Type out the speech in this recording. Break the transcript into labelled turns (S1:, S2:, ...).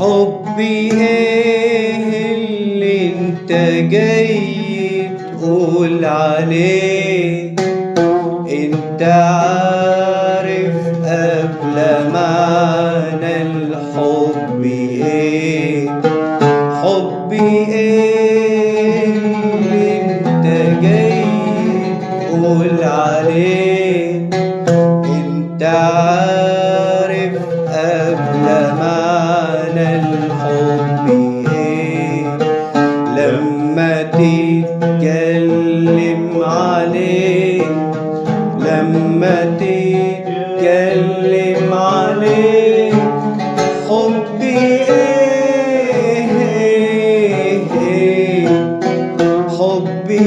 S1: حبي إيه اللي انت جاي تقول عليه. انت عارف قبل معنى الحب إيه؟ حبي إيه اللي انت جاي تقول عليه. عارف قبل معنى الحب إيه لما تتكلم عليه لما تتكلم